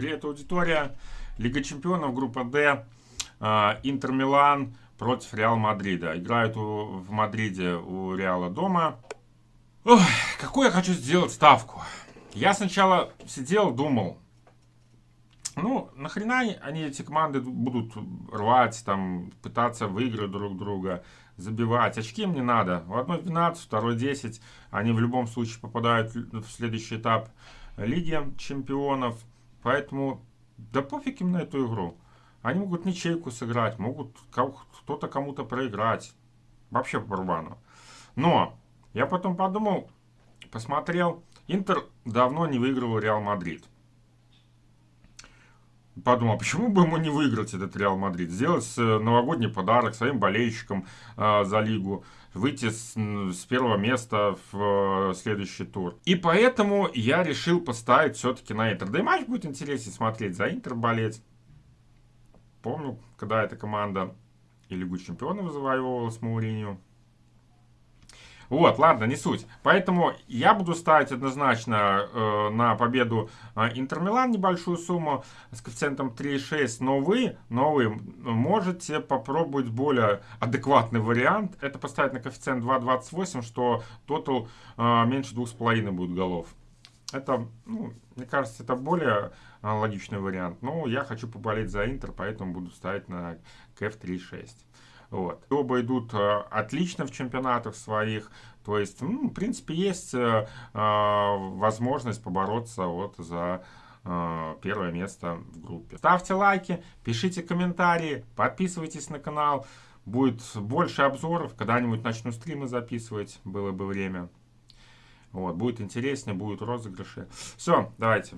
Привет, аудитория. Лига чемпионов, группа D. А, Интер Милан против Реал Мадрида. Играют у, в Мадриде у Реала дома. Ой, какую я хочу сделать ставку? Я сначала сидел, думал, ну, нахрена они, эти команды, будут рвать, там, пытаться выиграть друг друга, забивать. Очки им не надо. У одной 12, второй 10. Они в любом случае попадают в следующий этап Лиги чемпионов. Поэтому, да пофиг им на эту игру. Они могут ничейку сыграть, могут кто-то кому-то проиграть. Вообще по барабану. Но, я потом подумал, посмотрел. Интер давно не выигрывал Реал Мадрид подумал, почему бы ему не выиграть этот Реал Мадрид, сделать э, новогодний подарок своим болельщикам э, за лигу, выйти с, с первого места в э, следующий тур. И поэтому я решил поставить все-таки на Интер. Да и матч будет интереснее смотреть, за Интер болеть. Помню, когда эта команда и Лигу Чемпионов завоевывала с Мауринью. Вот, ладно, не суть. Поэтому я буду ставить однозначно э, на победу э, небольшую сумму с коэффициентом 3,6. Но вы, но вы можете попробовать более адекватный вариант. Это поставить на коэффициент 2,28, что тотал э, меньше 2,5 будет голов. Это, ну, мне кажется, это более а, логичный вариант. Но я хочу поболеть за Интер, поэтому буду ставить на КФ 3.6. Вот. Оба идут а, отлично в чемпионатах своих. То есть, ну, в принципе, есть э, а, возможность побороться вот за первое место в группе. Ставьте лайки, пишите комментарии, подписывайтесь на канал. Будет больше обзоров, когда-нибудь начну стримы записывать, было бы время. Вот, будет интереснее, будут розыгрыши. Все, давайте.